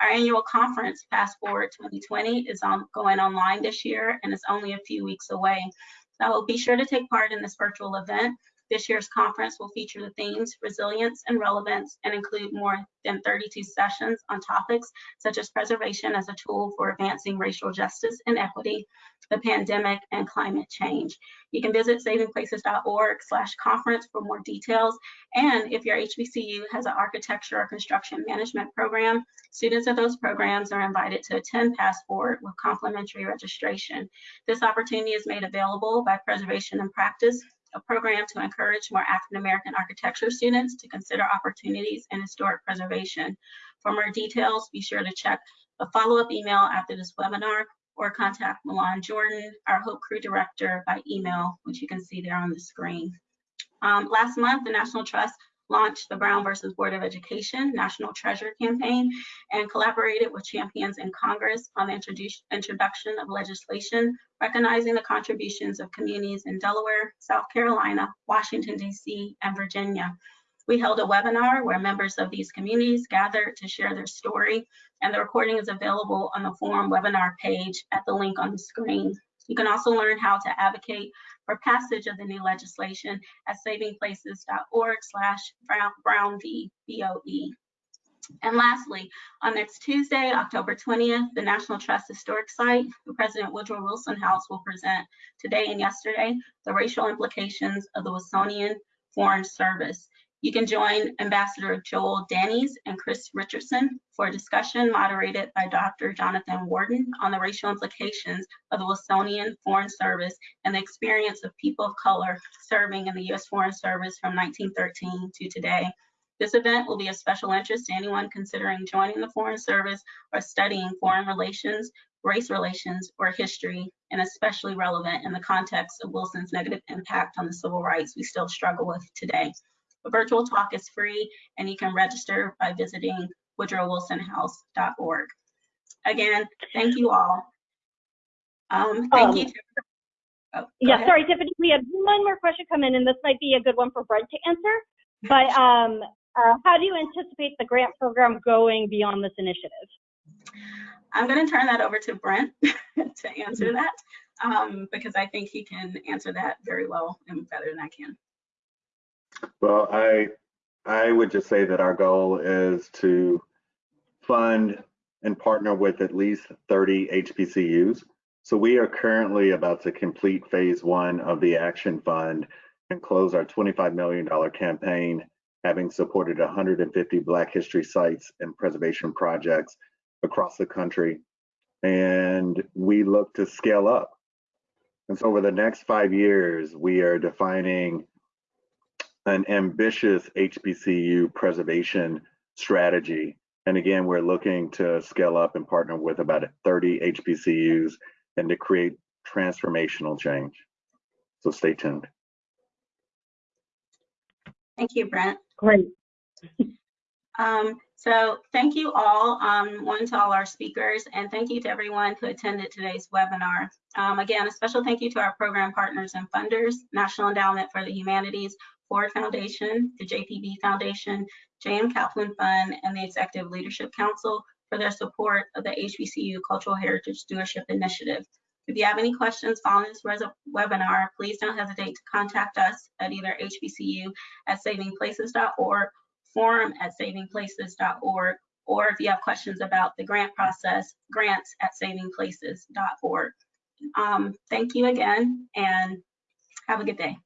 Our annual conference, PastForward 2020, is on, going online this year and it's only a few weeks away. So be sure to take part in this virtual event this year's conference will feature the themes resilience and relevance and include more than 32 sessions on topics such as preservation as a tool for advancing racial justice and equity, the pandemic, and climate change. You can visit savingplaces.org slash conference for more details. And if your HBCU has an architecture or construction management program, students of those programs are invited to attend PastForward with complimentary registration. This opportunity is made available by Preservation in Practice, a program to encourage more African American architecture students to consider opportunities in historic preservation. For more details, be sure to check the follow-up email after this webinar or contact Milan Jordan, our Hope Crew Director by email, which you can see there on the screen. Um, last month, the National Trust launched the Brown versus Board of Education National Treasure mm-hmm. Campaign and collaborated with champions in Congress on the introduction of legislation recognizing the contributions of communities in Delaware, South Carolina, Washington, DC, and Virginia. We held a webinar where members of these communities gathered to share their story, and the recording is available on the forum webinar page at the link on the screen. You can also learn how to advocate for passage of the new legislation at savingplaces.org slash Brown v. BOE. And lastly, on next Tuesday, October 20th, the National Trust Historic Site, the President Woodrow Wilson House will present today and yesterday the racial implications of the Wilsonian Foreign Service. You can join Ambassador Joel Dannees and Chris Richardson for a discussion moderated by Dr. Jonathan Warden on the racial implications of the Wilsonian Foreign Service and the experience of people of color serving in the U.S. Foreign Service from 1913 to today. This event will be of special interest to anyone considering joining the Foreign Service or studying foreign relations, race relations, or history, and especially relevant in the context of Wilson's negative impact on the civil rights we still struggle with today. The virtual talk is free and you can register by visiting woodrowwilsonhouse.org. Again, thank you all. Um, thank Um, you. Oh, Yeah, ahead. sorry, Tiffany, we had one more question come in, and this might be a good one for Brent to answer. But um, uh, how do you anticipate the grant program going beyond this initiative? I'm going to turn that over to Brent to answer that um, because I think he can answer that very well and better than I can. Well, I, I would just say that our goal is to fund and partner with at least 30 HBCUs. So we are currently about to complete phase one of the Action Fund and close our $25 million campaign, having supported 150 Black History sites and preservation projects across the country. And we look to scale up. And so over the next five years, we are defining an ambitious HBCU preservation strategy. And again, we're looking to scale up and partner with about 30 HBCUs and to create transformational change. So stay tuned. Thank you, Brent. Great. Um, so thank you all, um, one to all our speakers, and thank you to everyone who attended today's webinar. Um, again, a special thank you to our program partners and funders, National Endowment for the Humanities, Ford Foundation, the JPB Foundation, JM Kaplan Fund, and the Executive Leadership Council for their support of the HBCU Cultural Heritage Stewardship Initiative. If you have any questions following this webinar, please don't hesitate to contact us at either hbcu at savingplaces.org, forum at savingplaces.org, or if you have questions about the grant process, grants at savingplaces.org. Um, thank you again and have a good day.